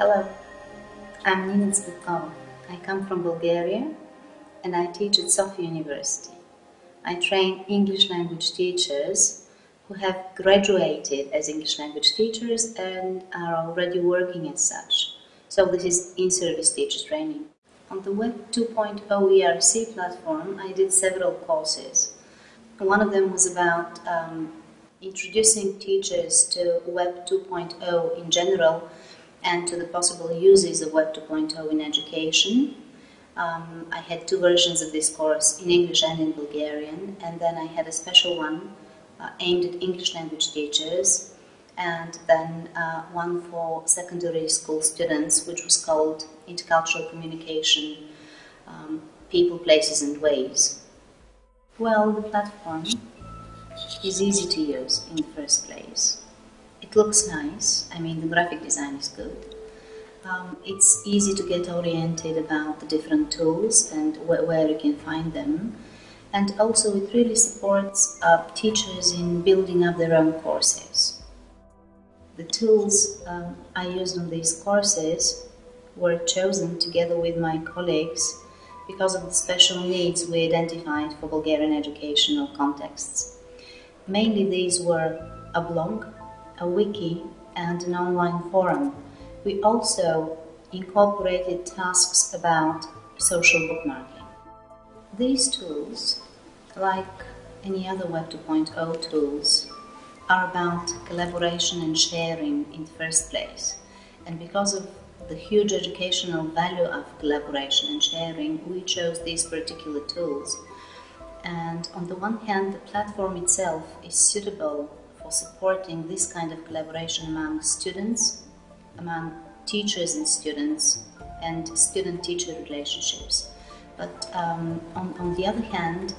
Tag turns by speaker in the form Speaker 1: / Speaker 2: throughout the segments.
Speaker 1: Hello, I'm Nina Tsvetkova. I come from Bulgaria and I teach at Sofia University. I train English language teachers who have graduated as English language teachers and are already working as such. So this is in-service teacher training. On the Web 2.0 ERC platform, I did several courses. One of them was about um, introducing teachers to Web 2.0 in general and to the possible uses of Web 2.0 in education. Um, I had two versions of this course in English and in Bulgarian, and then I had a special one uh, aimed at English language teachers, and then uh, one for secondary school students, which was called Intercultural Communication um, People, Places, and Ways. Well, the platform is easy to use in the first place. It looks nice, I mean, the graphic design is good. Um, it's easy to get oriented about the different tools and wh where you can find them. And also, it really supports uh, teachers in building up their own courses. The tools um, I used on these courses were chosen together with my colleagues because of the special needs we identified for Bulgarian educational contexts. Mainly these were a blog, a wiki, and an online forum. We also incorporated tasks about social bookmarking. These tools, like any other Web 2.0 tools, are about collaboration and sharing in the first place. And because of the huge educational value of collaboration and sharing, we chose these particular tools. And on the one hand, the platform itself is suitable for supporting this kind of collaboration among students, among teachers and students, and student-teacher relationships. But um, on, on the other hand,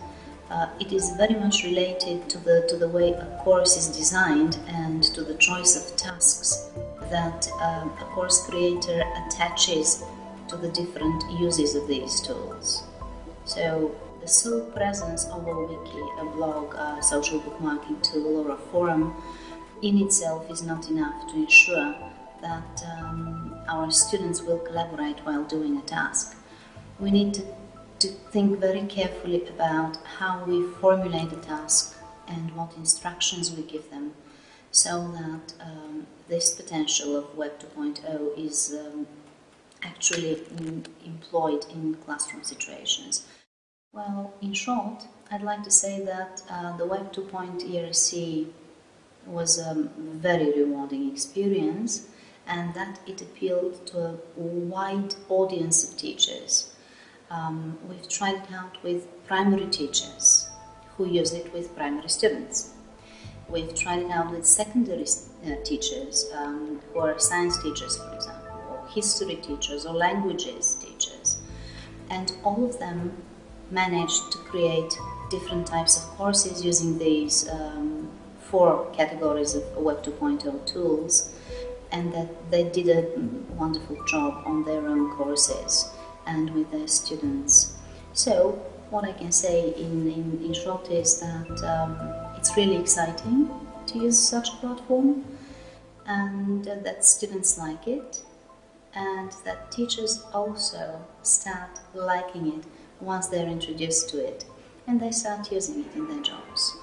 Speaker 1: uh, it is very much related to the, to the way a course is designed and to the choice of tasks that um, a course creator attaches to the different uses of these tools. So the sole presence of a wiki, a blog, a social bookmarking tool or a forum in itself is not enough to ensure that um, our students will collaborate while doing a task. We need to to think very carefully about how we formulate a task and what instructions we give them so that um, this potential of Web 2.0 is um, actually employed in classroom situations. Well, in short, I'd like to say that uh, the Web 2.0 ERC was a very rewarding experience and that it appealed to a wide audience of teachers um, we've tried it out with primary teachers who use it with primary students. We've tried it out with secondary uh, teachers um, who are science teachers, for example, or history teachers or languages teachers. And all of them managed to create different types of courses using these um, four categories of Web 2.0 tools, and that they did a wonderful job on their own courses and with their students. So what I can say in, in, in short is that um, it's really exciting to use such a platform and uh, that students like it and that teachers also start liking it once they're introduced to it and they start using it in their jobs.